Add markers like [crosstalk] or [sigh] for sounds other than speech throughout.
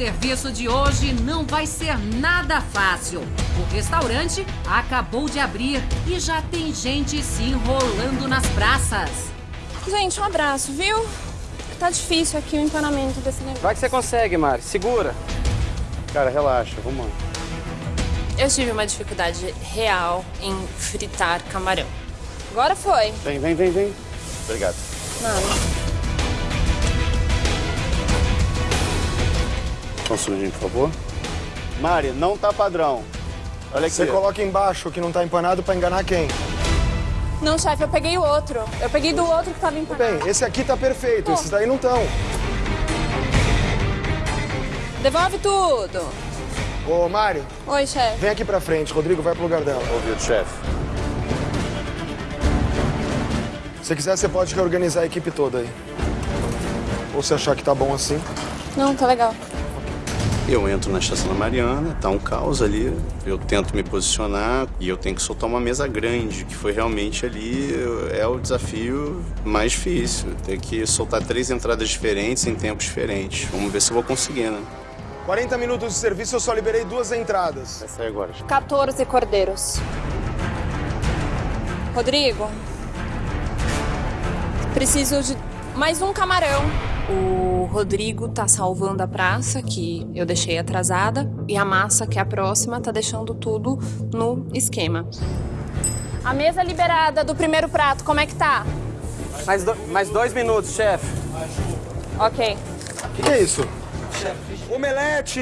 serviço de hoje não vai ser nada fácil. O restaurante acabou de abrir e já tem gente se enrolando nas praças. Gente, um abraço, viu? Tá difícil aqui o empanamento desse negócio. Vai que você consegue, Mari. Segura. Cara, relaxa, vamos lá. Eu tive uma dificuldade real em fritar camarão. Agora foi. Vem, vem, vem, vem. Obrigado. Nada. Segundinho, por favor. Mari, não tá padrão. Olha aqui. Você coloca embaixo que não tá empanado pra enganar quem? Não, chefe, eu peguei o outro. Eu peguei do outro que tava empanado. bem, esse aqui tá perfeito, esses daí não estão. Devolve tudo. Ô, Mário, Oi, chefe. vem aqui pra frente. Rodrigo, vai pro lugar dela. Ouvido, chefe. Se quiser, você pode reorganizar a equipe toda aí. Ou se achar que tá bom assim. Não, tá legal. Eu entro na estação da Mariana, tá um caos ali. Eu tento me posicionar e eu tenho que soltar uma mesa grande, que foi realmente ali é o desafio mais difícil. Ter que soltar três entradas diferentes em tempos diferentes. Vamos ver se eu vou conseguir, né? 40 minutos de serviço, eu só liberei duas entradas. Vai sair agora. 14 cordeiros. Rodrigo, preciso de mais um camarão. O Rodrigo tá salvando a praça, que eu deixei atrasada, e a massa, que é a próxima, tá deixando tudo no esquema. A mesa liberada do primeiro prato, como é que tá? Mais, do- mais dois minutos, chefe. Ok. O que, que é isso? Omelete!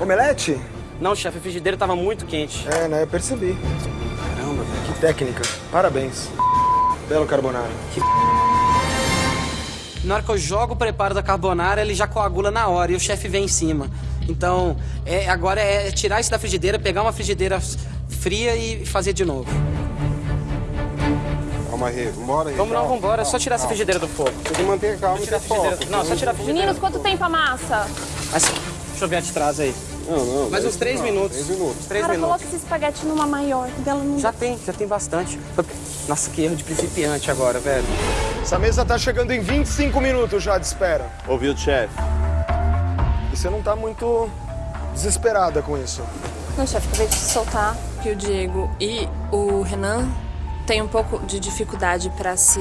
Omelete? Não, chefe, o frigideiro tava muito quente. É, né? Eu percebi. Caramba, velho. Que técnica. Parabéns. Belo carbonara. Na hora que eu jogo o preparo da carbonara, ele já coagula na hora e o chefe vem em cima. Então, é, agora é tirar isso da frigideira, pegar uma frigideira fria e fazer de novo. Calma aí, vambora aí. Vamos não, calma, vambora. É só calma, tirar essa calma. frigideira do fogo. Tem que manter calma e Tirar ter foco. Não, só tirar a frigideira. Meninos, quanto tempo a massa? Mas, deixa eu ver a de trás aí. Não, não. Mais uns três não, minutos. Três minutos. Três Cara, minutos. coloca esse espaguete numa maior, que dela não... Já tem, já tem bastante. Nossa, que erro de principiante agora, velho. Essa mesa tá chegando em 25 minutos já de espera. Ouvido, chefe. E você não tá muito desesperada com isso. Não, chefe, acabei de soltar que o Diego e o Renan têm um pouco de dificuldade para se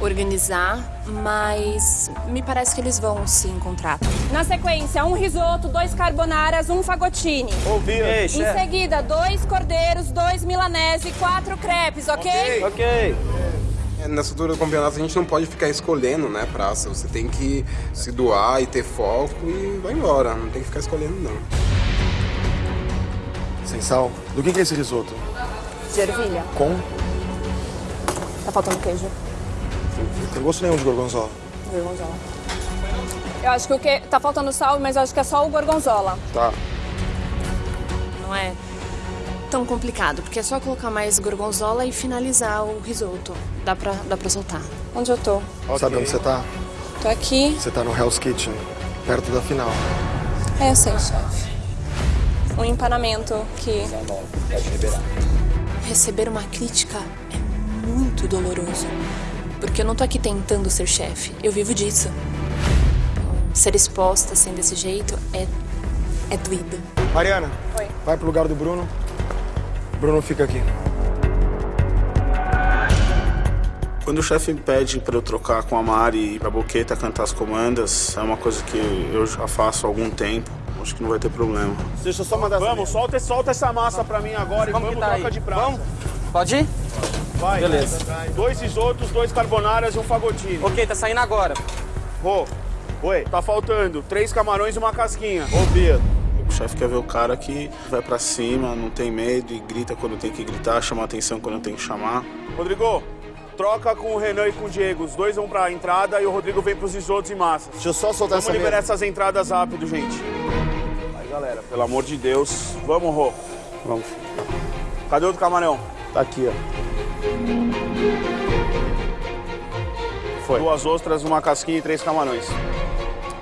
organizar, mas me parece que eles vão se encontrar. Na sequência, um risoto, dois carbonaras, um fagotine. Ouvido. Ei, Em chefe. seguida, dois cordeiros, dois milanese e quatro crepes, ok? Ok. É, Nessa altura do campeonato a gente não pode ficar escolhendo, né, praça. Você tem que se doar e ter foco e vai embora. Não tem que ficar escolhendo, não. Sem sal. Do que, que é esse risoto? De ervilha. Com? Tá faltando queijo. Não tem gosto nenhum de gorgonzola. Gorgonzola. Eu acho que o que tá faltando sal, mas eu acho que é só o gorgonzola. Tá. Não é tão complicado, porque é só colocar mais gorgonzola e finalizar o risoto. Dá pra, dá pra soltar. Onde eu tô? Sabe onde você tá? Tô aqui. Você tá no Hell's Kitchen, perto da final. É, eu sei, chefe. Um empanamento que... Receber uma crítica é muito doloroso. Porque eu não tô aqui tentando ser chefe. Eu vivo disso. Ser exposta assim desse jeito é... é doído. Mariana, Oi. vai pro lugar do Bruno. Bruno fica aqui. Quando o chefe pede para eu trocar com a Mari e a Boqueta cantar as comandas, é uma coisa que eu já faço há algum tempo. Acho que não vai ter problema. Deixa eu só mandar Vamos, solta, solta essa massa pra mim agora Vamos e vamos tá troca aí. de prato. Vamos? Pode ir? Vai. Beleza. Dois risotos, dois carbonaras e um fagotinho. Ok, tá saindo agora. Rô, oi, tá faltando três camarões e uma casquinha. Ouvido. O chefe quer ver o cara que vai pra cima, não tem medo e grita quando tem que gritar, chama atenção quando tem que chamar. Rodrigo, troca com o Renan e com o Diego. Os dois vão pra entrada e o Rodrigo vem pros risotos e massas. Deixa eu só soltar Vamos essa liberar mesa. essas entradas rápido, gente. Aí, galera, pelo amor de Deus. Vamos, Rô. Vamos. Cadê o outro camarão? Tá aqui, ó. Foi. Duas ostras, uma casquinha e três camarões.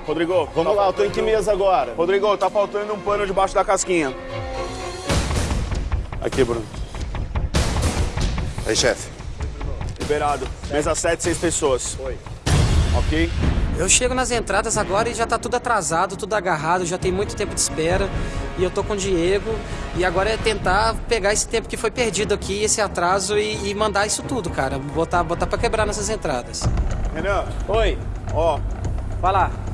Rodrigo, Vamos tá lá, eu tô em que mesa agora? Rodrigo, tá faltando um pano debaixo da casquinha. Aqui, Bruno. Aí, chefe. Liberado. Mesa 7, seis pessoas. Oi. Ok? Eu chego nas entradas agora e já tá tudo atrasado, tudo agarrado, já tem muito tempo de espera. E eu tô com o Diego. E agora é tentar pegar esse tempo que foi perdido aqui, esse atraso, e, e mandar isso tudo, cara. Botar, botar pra quebrar nessas entradas. Renan, Oi, ó, vai lá.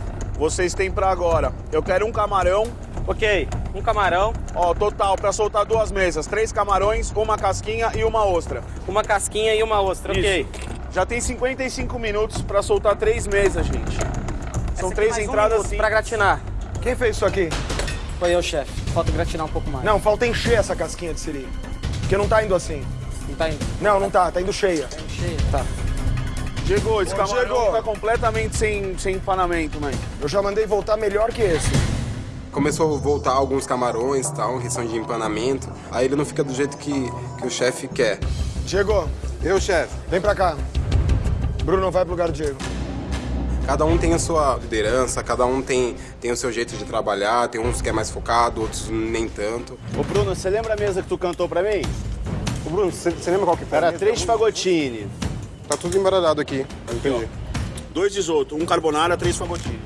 Vocês têm pra agora. Eu quero um camarão, Ok, um camarão, ó, total, pra soltar duas mesas. Três camarões, uma casquinha e uma ostra. uma casquinha e uma ostra, ok. Isso. Já tem 55 minutos pra soltar três mesas, gente. São três entradas Pra gratinar. Quem fez isso aqui? Foi eu, chefe. Falta gratinar um pouco mais. Não, falta encher essa casquinha de siri. Porque não tá indo assim. Não tá indo. Não, não tá, tá indo cheia. Cheio. Tá. Diego, esse camarão Diego. tá completamente sem, sem empanamento, mãe. Eu já mandei voltar melhor que esse. Começou a voltar alguns camarões e tal, questão de empanamento. Aí ele não fica do jeito que, que o chefe quer. Diego, Eu, chefe, vem pra cá. Bruno, vai pro lugar do Diego. cada um tem a sua liderança, cada um tem, tem o seu jeito de trabalhar, tem uns que é mais focado, outros nem tanto. Ô, Bruno, você lembra a mesa que tu cantou pra mim? Ô Bruno, você lembra qual que foi? Era três fagotini, Tá tudo embaralhado aqui. Entendi. dois risoto, um carbonara, três fagotini.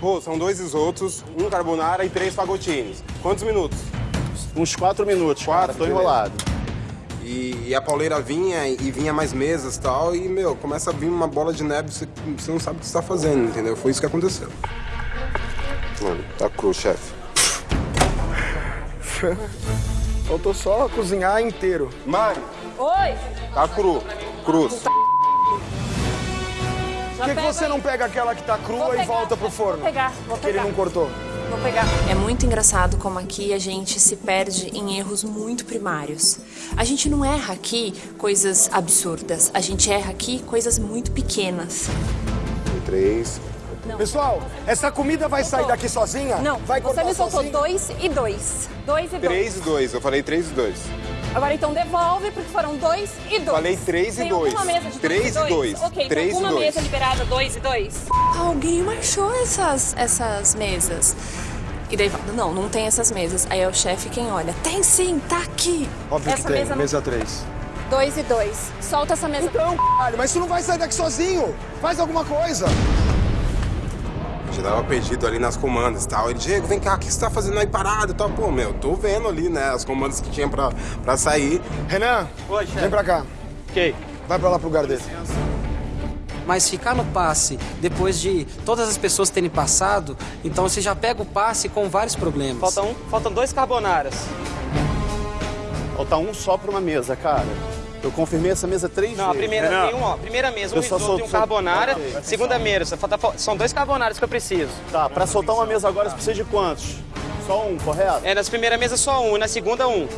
Pô, são dois risotos, um carbonara e três fagotines. Quantos minutos? Uns quatro minutos, Quatro, cara, tô enrolado. E, e a pauleira vinha e vinha mais mesas e tal, e, meu, começa a vir uma bola de neve, você, você não sabe o que você tá fazendo, entendeu? Foi isso que aconteceu. Mano, tá cru, chefe. Faltou só cozinhar inteiro. Mari, Oi! tá cru. Cruz. Por que, que você não pega aquela que tá crua e volta pro forno? Vou pegar, vou Que ele pegar. não cortou. Vou pegar. É muito engraçado como aqui a gente se perde em erros muito primários. A gente não erra aqui coisas absurdas, a gente erra aqui coisas muito pequenas. Três. Pessoal, essa comida vai sair daqui sozinha? Não, vai você me soltou sozinha? dois e dois. Dois e dois. Três e dois. Eu falei três e dois. Agora então devolve, porque foram dois e dois. Falei três e Tem dois. alguma mesa de Três dois e dois. Ok, Três tem e alguma dois. mesa liberada dois e dois? Alguém marchou essas, essas mesas. E daí fala, não, não tem essas mesas. Aí é o chefe quem olha. Tem sim, tá aqui. Óbvio Essa que tem, mesa mesa, não- 3. Dois e dois. Solta essa mesa. Então, caralho, mas isso não vai sair daqui sozinho. Faz alguma coisa. Já tava perdido ali nas comandas e tal. Ele, Diego, vem cá, o que você tá fazendo aí parado e tal? Pô, meu, tô vendo ali, né, as comandas que tinha pra, pra sair. Renan, Oi, chefe. vem pra cá. Ok. Vai pra lá pro lugar dele. Mas ficar no passe depois de todas as pessoas terem passado, então você já pega o passe com vários problemas. Falta um, faltam dois carbonaras. Falta um só pra uma mesa, cara. Eu confirmei essa mesa três Não, a vezes. primeira Renan, tem um, ó. Primeira mesa, um Eu só risoto e um carbonara. Segunda mesa, falta, são dois carbonaras que eu preciso. Tá, pra soltar uma mesa agora você precisa de quantos? Só um, correto? É, nas primeira mesa só um, e na segunda um.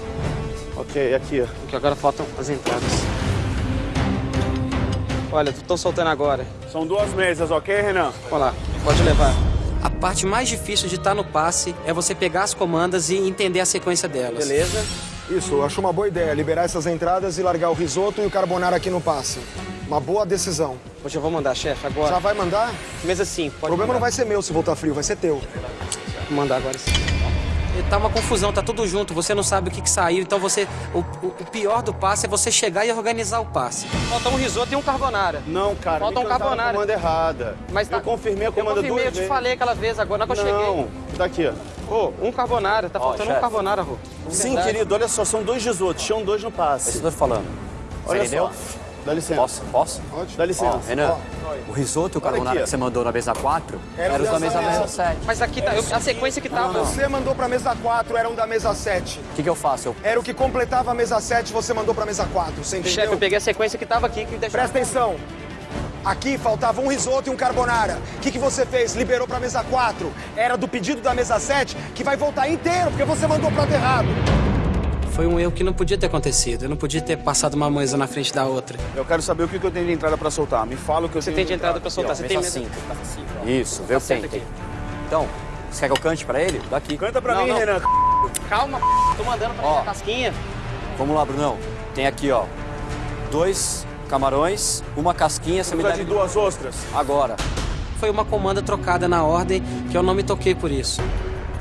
Ok, aqui. Porque agora faltam as entradas. Olha, tô soltando agora. São duas mesas, ok, Renan? Olha lá, pode levar. A parte mais difícil de estar no passe é você pegar as comandas e entender a sequência delas. Beleza? Isso, eu acho uma boa ideia, liberar essas entradas e largar o risoto e o carbonara aqui no passe. Uma boa decisão. Hoje eu vou mandar, chefe, agora. Já vai mandar? Mesa sim, O pode problema não mandar. vai ser meu se voltar frio, vai ser teu. Vou mandar agora sim. Tá uma confusão, tá tudo junto, você não sabe o que, que saiu, então você. O, o- pior do passe é você chegar e organizar o passe. Falta um risoto e um carbonara. Não, cara, Falta um carbonara. a comanda errada. Mas tá- Eu confirmei a Eu comanda confirmei, duas eu te vezes. falei aquela vez agora, na hora que eu cheguei. Não, tá aqui. Ô, um carbonara, tá faltando um carbonara, Rô. Sim, querido, olha só, são dois risotos, tinham dois no passe. Isso que eu tô falando. Olha entendeu? só. Dá licença. Posso? Posso? Dá licença. Ó, Renan, o risoto e o carbonara ó. que você mandou na mesa 4 Era eram os da mesa, mesa. mesa 7. Mas aqui tá, eu- a sequência que tava. Você mandou pra mesa 4, era um da mesa 7. O que, que eu faço? Eu... Era o que completava a mesa 7, você mandou pra mesa 4, você entendeu? Chefe, eu peguei a sequência que tava aqui que deixou. Presta atenção. Aqui faltava um risoto e um carbonara. O que, que você fez? Liberou pra mesa 4. Era do pedido da mesa 7, que vai voltar inteiro, porque você mandou prato errado. Foi um erro que não podia ter acontecido. Eu não podia ter passado uma mesa na frente da outra. Eu quero saber o que eu tenho de entrada pra soltar. Me fala o que eu Você tenho tem de entrada pra soltar. Você tem mesa mesa. 5. Isso, vê o que tem. tem. Então, você quer que eu cante pra ele? Daqui. Canta pra Não, mim, não. Renan. Calma, tô mandando pra Ó. minha casquinha. Vamos lá, Brunão. Tem aqui, ó, dois camarões, uma casquinha, você me dá de duas ostras. agora. Foi uma comanda trocada na ordem que eu não me toquei por isso.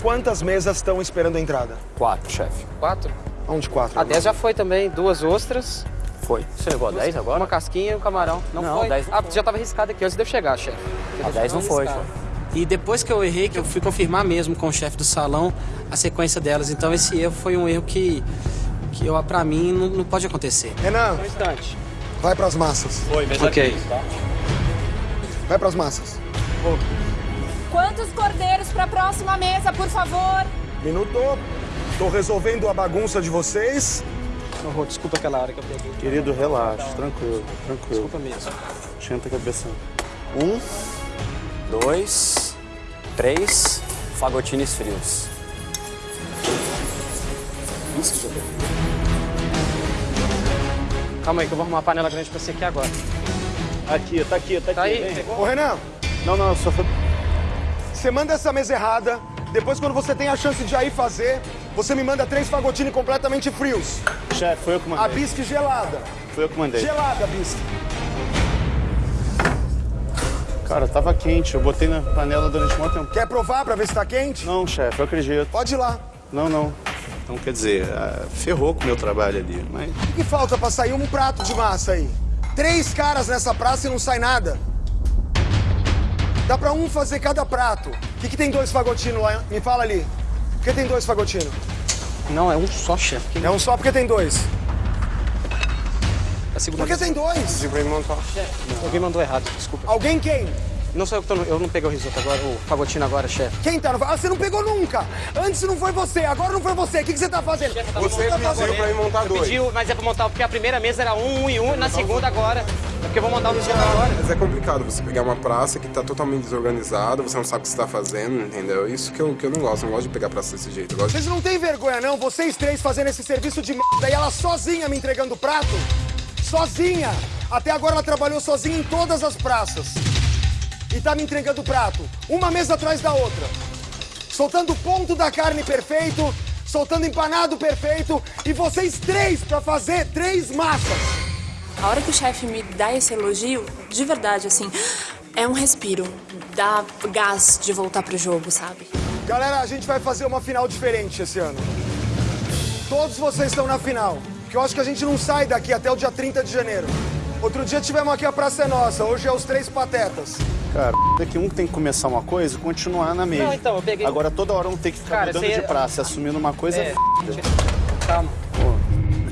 Quantas mesas estão esperando a entrada? Quatro, chefe. Quatro. Onde quatro? A 10 já foi também. Duas ostras. foi. Você levou a 10 agora? Uma casquinha e um camarão. Não, Não, foi? 10 não ah, foi. já tava arriscado aqui antes de eu chegar, chefe. A 10 não foi, arriscado. E depois que eu errei, que eu fui confirmar mesmo com o chefe do salão a sequência delas. Então esse erro foi um erro que, que eu, pra mim, não, não pode acontecer. Renan, Um instante. vai pras massas. Foi, mesa Ok. 15, tá? Vai pras massas. Quantos cordeiros para a próxima mesa, por favor? Minuto. Tô resolvendo a bagunça de vocês. Não, Rô, desculpa aquela hora que eu peguei. Querido, relaxa, tranquilo, tranquilo. Desculpa mesmo. Senta a cabeça. Um, dois, três, fagotines frios. Calma aí que eu vou arrumar uma panela grande pra você aqui agora. Aqui, tá aqui, tá aqui. Tá aí? vem. Pegou? Ô, Renan, Não, não, só foi... você manda essa mesa errada. Depois, quando você tem a chance de aí fazer, você me manda três fagotini completamente frios. Chefe, foi eu que A mandei. bisque gelada. Foi eu que mandei. Gelada, bisque. Cara, tava quente. Eu botei na panela durante muito tempo. Quer provar pra ver se tá quente? Não, chefe, eu acredito. Pode ir lá. Não, não. Então, quer dizer, ah, ferrou com o meu trabalho ali. Mas O que, que falta pra sair um prato de massa aí? Três caras nessa praça e não sai nada. Dá pra um fazer cada prato. O que, que tem dois fagotinos lá? Me fala ali. Por que tem dois fagotinos? Não, é um só, chefe. Que- É um só porque tem dois. A segunda Por que vez- tem dois? Alguém mandou errado, desculpa. Alguém quem? Não sou eu que tô no... Eu não peguei o risoto agora, o fagotino agora, chefe. Quem tá no... Ah, você não pegou nunca. Antes não foi você, agora não foi você. O que, que você tá fazendo? Que Você tá pediu fazendo? pra mim montar dois. Pediu, mas é pra montar, porque a primeira mesa era um, um e um, na segunda agora. É porque eu vou montar o risoto agora. Mas é complicado você pegar uma praça que tá totalmente desorganizada, você não sabe o que você tá fazendo, entendeu? Isso que eu, que eu não gosto, eu não gosto de pegar praça desse jeito. De... Vocês não têm vergonha, não? Vocês três fazendo esse serviço de merda e ela sozinha me entregando o prato? Sozinha! Até agora ela trabalhou sozinha em todas as praças. E tá me entregando o prato. Uma mesa atrás da outra. Soltando o ponto da carne perfeito, soltando empanado perfeito. E vocês três pra fazer três massas. A hora que o chefe me dá esse elogio, de verdade, assim, é um respiro. Dá gás de voltar pro jogo, sabe? Galera, a gente vai fazer uma final diferente esse ano. Todos vocês estão na final. Que eu acho que a gente não sai daqui até o dia 30 de janeiro. Outro dia tivemos aqui a Praça é Nossa, hoje é os Três Patetas. Cara, daqui um tem que começar uma coisa e continuar na mesma. Não, então, eu peguei- Agora toda hora um tem que ficar Cara, mudando você- de praça, assumindo uma coisa É. é. Calma.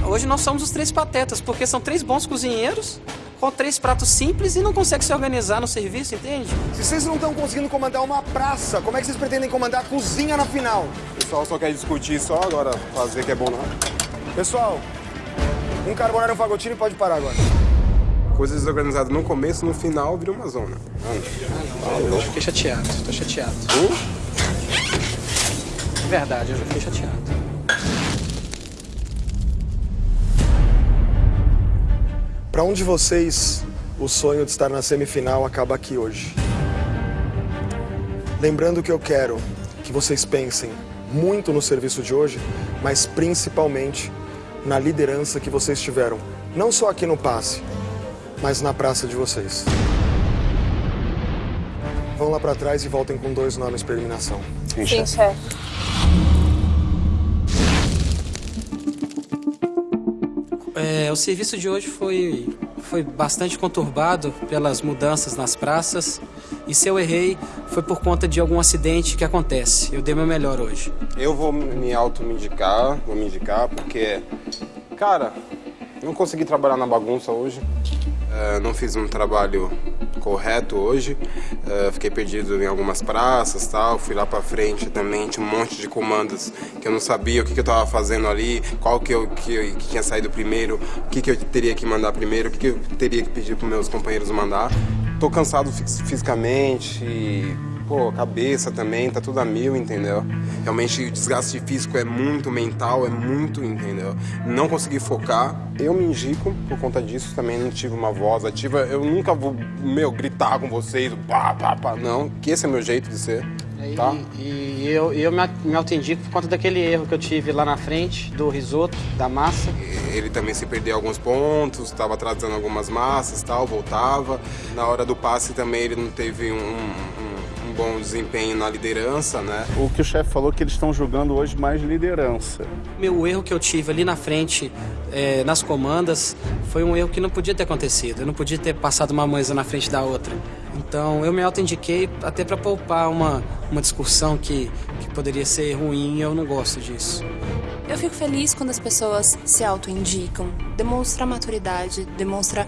Hoje nós somos os três patetas, porque são três bons cozinheiros com três pratos simples e não conseguem se organizar no serviço, entende? Se vocês não estão conseguindo comandar uma praça, como é que vocês pretendem comandar a cozinha na final? O pessoal só quer discutir só, agora fazer que é bom não. Pessoal, um carbonara e um fagotino pode parar agora. Coisa desorganizada no começo, no final vira uma zona. Eu fiquei chateado, tô chateado. Verdade, eu já fiquei chateado. Pra um de vocês, o sonho de estar na semifinal acaba aqui hoje. Lembrando que eu quero que vocês pensem muito no serviço de hoje, mas principalmente na liderança que vocês tiveram, não só aqui no passe, mas na praça de vocês. Vão lá pra trás e voltem com dois nomes para eliminação. Sim, chefe. É, o serviço de hoje foi, foi bastante conturbado pelas mudanças nas praças. E se eu errei, foi por conta de algum acidente que acontece. Eu dei meu melhor hoje. Eu vou me auto-me indicar, vou me indicar, porque, cara, não consegui trabalhar na bagunça hoje. É, não fiz um trabalho correto hoje. É, fiquei perdido em algumas praças tal. Fui lá pra frente também, tinha um monte de comandos que eu não sabia o que, que eu tava fazendo ali, qual que eu que, que tinha saído primeiro, o que, que eu teria que mandar primeiro, o que, que eu teria que pedir pros meus companheiros mandar. Tô cansado fis- fisicamente, e, pô, cabeça também, tá tudo a mil, entendeu? Realmente o desgaste físico é muito mental, é muito, entendeu? Não consegui focar. Eu me indico por conta disso, também não tive uma voz ativa. Eu nunca vou, meu, gritar com vocês, pá, pá, pá. Não, que esse é meu jeito de ser, tá? E, e eu, eu me, me auto-indico por conta daquele erro que eu tive lá na frente, do risoto, da massa. Ele também se perdeu alguns pontos, estava atrasando algumas massas tal, voltava. Na hora do passe também ele não teve um bom desempenho na liderança, né? O que o chefe falou que eles estão jogando hoje mais liderança. Meu erro que eu tive ali na frente, é, nas comandas, foi um erro que não podia ter acontecido. Eu não podia ter passado uma mesa na frente da outra. Então eu me auto-indiquei até para poupar uma, uma discussão que, que poderia ser ruim e eu não gosto disso. Eu fico feliz quando as pessoas se auto-indicam. Demonstra maturidade, demonstra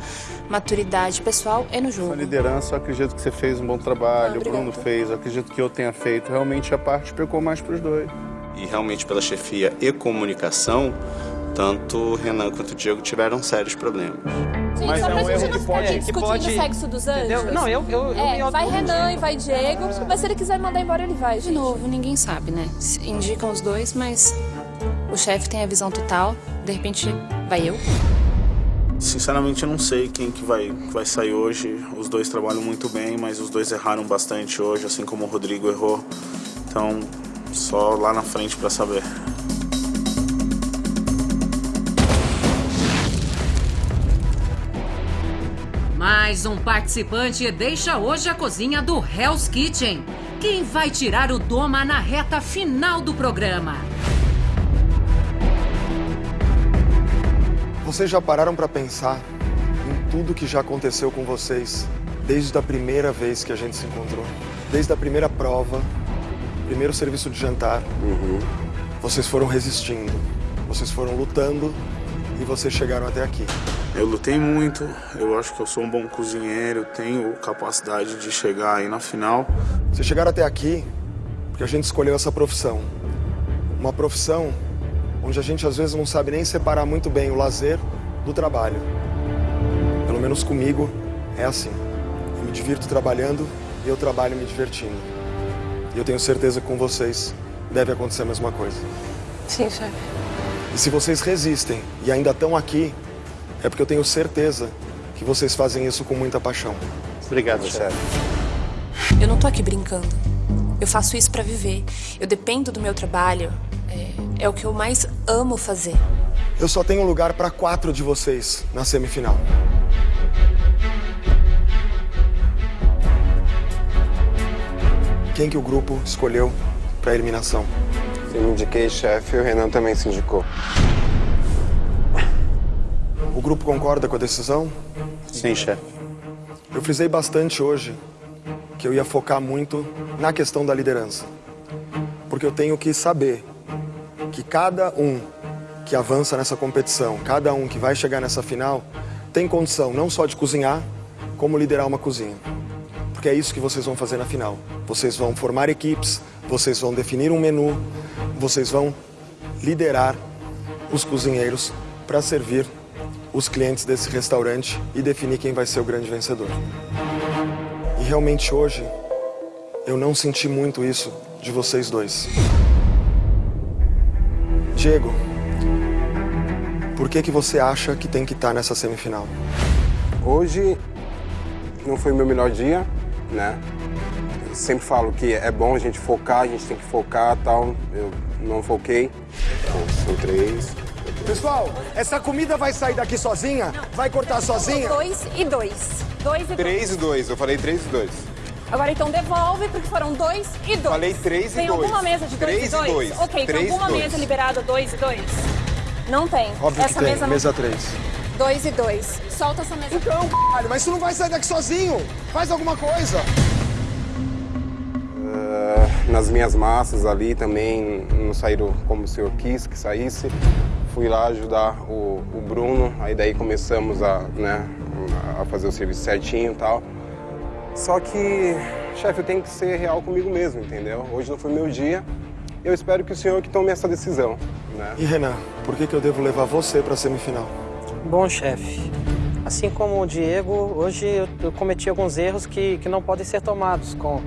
maturidade pessoal e no jogo. A liderança, eu acredito que você fez um bom trabalho, Ah, o Bruno obrigada. fez, eu acredito que eu tenha feito. Realmente a parte pecou mais para os dois. E realmente pela chefia e comunicação, tanto o Renan quanto o Diego tiveram sérios problemas. Gente, Mas só é pra um gente erro não que ficar pode- aqui que discutindo pode- o sexo dos anjos. Entendeu? Não, eu, eu, eu É, me vai Renan e vai Diego, mas se ele quiser mandar embora, ele vai, De gente. novo, ninguém sabe, né? Indicam os dois, mas o chefe tem a visão total. De repente, vai eu. Sinceramente, eu não sei quem que vai, que vai sair hoje. Os dois trabalham muito bem, mas os dois erraram bastante hoje, assim como o Rodrigo errou. Então, só lá na frente para saber. Mais um participante deixa hoje a cozinha do Hell's Kitchen. Quem vai tirar o Doma na reta final do programa? Vocês já pararam para pensar em tudo que já aconteceu com vocês desde a primeira vez que a gente se encontrou? Desde a primeira prova, primeiro serviço de jantar. Vocês foram resistindo, vocês foram lutando e vocês chegaram até aqui. Eu lutei muito, eu acho que eu sou um bom cozinheiro, tenho capacidade de chegar aí na final. Vocês chegaram até aqui porque a gente escolheu essa profissão. Uma profissão onde a gente às vezes não sabe nem separar muito bem o lazer do trabalho. Pelo menos comigo é assim. Eu me divirto trabalhando e eu trabalho me divertindo. E eu tenho certeza que com vocês deve acontecer a mesma coisa. Sim, chefe. E se vocês resistem e ainda estão aqui, é porque eu tenho certeza que vocês fazem isso com muita paixão. Obrigado, chefe. Eu não tô aqui brincando. Eu faço isso pra viver. Eu dependo do meu trabalho. É, é o que eu mais amo fazer. Eu só tenho lugar para quatro de vocês na semifinal. Quem que o grupo escolheu para eliminação? Eu me indiquei chefe e o Renan também se indicou. O grupo concorda com a decisão? Sim, chefe. Eu frisei bastante hoje que eu ia focar muito na questão da liderança. Porque eu tenho que saber que cada um que avança nessa competição, cada um que vai chegar nessa final, tem condição não só de cozinhar, como liderar uma cozinha. Porque é isso que vocês vão fazer na final. Vocês vão formar equipes, vocês vão definir um menu, vocês vão liderar os cozinheiros para servir os clientes desse restaurante e definir quem vai ser o grande vencedor. E realmente hoje eu não senti muito isso de vocês dois. Diego, por que que você acha que tem que estar nessa semifinal? Hoje não foi meu melhor dia, né? Eu sempre falo que é bom a gente focar, a gente tem que focar tal. Eu não foquei. Bom, são três. Pessoal, essa comida vai sair daqui sozinha? Vai cortar sozinha? Dois e dois. Dois e dois. Três e dois, eu falei três e dois. Agora então devolve, porque foram dois e dois. Falei três e tem dois. alguma mesa de dois Três e e dois? dois. Ok, Três e tem alguma dois. mesa liberada dois e dois? Não tem. Óbvio essa que tem, mesa mesa, não... 3. Dois e dois. Solta essa mesa. Então, caralho, mas tu não vai sair daqui sozinho. Faz alguma coisa. Ah, nas minhas massas ali também não saíram como o senhor quis que saísse. Fui lá ajudar o, o Bruno, aí daí começamos a, né, a fazer o serviço certinho e tal. Só que, chefe, eu tenho que ser real comigo mesmo, entendeu? Hoje não foi meu dia. Eu espero que o senhor que tome essa decisão, né? E Renan, por que que eu devo levar você para a semifinal? Bom, chefe, assim como o Diego, hoje eu, eu cometi alguns erros que, que não podem ser tomados com,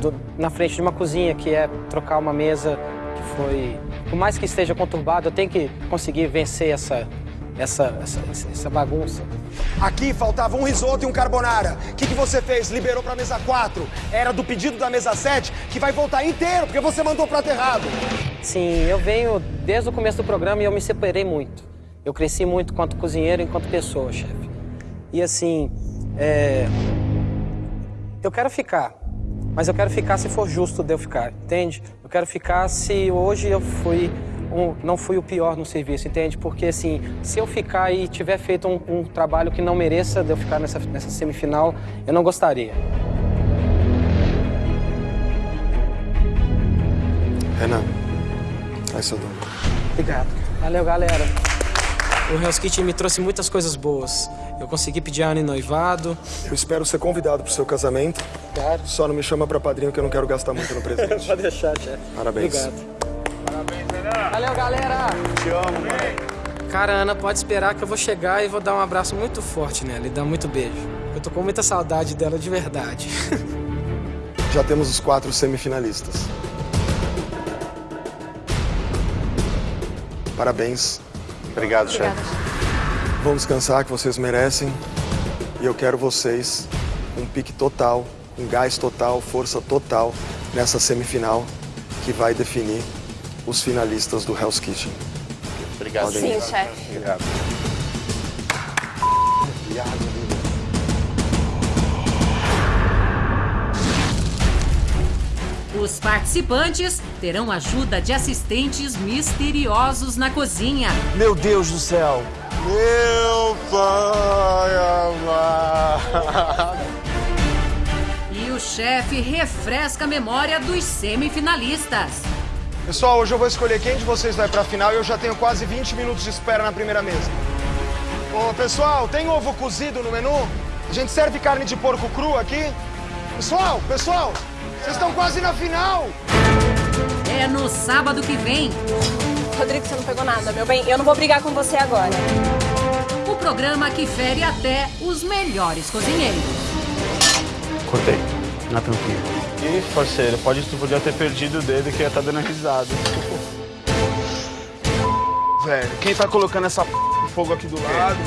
do- na frente de uma cozinha, que é trocar uma mesa que foi... Por mais que esteja conturbado, eu tenho que conseguir vencer essa, essa, essa, essa bagunça. Aqui faltava um risoto e um carbonara. O que, que você fez? Liberou pra mesa 4. Era do pedido da mesa 7, que vai voltar inteiro, porque você mandou o prato errado. Sim, eu venho desde o começo do programa e eu me separei muito. Eu cresci muito enquanto cozinheiro, enquanto pessoa, chefe. E assim, é, eu quero ficar. Mas eu quero ficar se for justo de eu ficar, entende? Eu quero ficar se hoje eu fui um, não fui o pior no serviço, entende? Porque assim, se eu ficar e tiver feito um, um trabalho que não mereça de eu ficar nessa, nessa semifinal, eu não gostaria. Renan, faz seu dom. Obrigado. Valeu, galera. O Hell's Kitchen me trouxe muitas coisas boas. Eu consegui pedir a Ana em noivado. Eu espero ser convidado pro seu casamento. Claro. Só não me chama pra padrinho que eu não quero gastar muito no [laughs] presente. Pode deixar, chefe. Parabéns. Obrigado. Valeu, galera. Te amo, mãe. Cara, Ana, pode esperar que eu vou chegar e vou dar um abraço muito forte nela e dar muito beijo. Eu tô com muita saudade dela de verdade. [laughs] Já temos os quatro semifinalistas. Parabéns. Obrigado, chefe. Vão descansar, que vocês merecem. E eu quero vocês com um pique total, com gás total, força total nessa semifinal que vai definir os finalistas do Hell's Kitchen. Obrigado. Podem. Sim, chefe. Obrigado. Os participantes terão ajuda de assistentes misteriosos na cozinha. Meu Deus do céu! Meu pai amado. E o chefe refresca a memória dos semifinalistas. Pessoal, hoje eu vou escolher quem de vocês vai pra final e eu já tenho quase 20 minutos de espera na primeira mesa. Ô, pessoal, tem ovo cozido no menu? A gente serve carne de porco cru aqui? Pessoal, pessoal, vocês estão quase na final! É no sábado que vem. Rodrigo, você não pegou nada, meu bem. Eu não vou brigar com você agora. O programa que fere até os melhores cozinheiros. Cortei. Não tranquilo. Ih, parceiro, pode, tu podia ter perdido o dedo que ia estar dando risada. Velho, quem tá colocando essa p... fogo aqui do lado?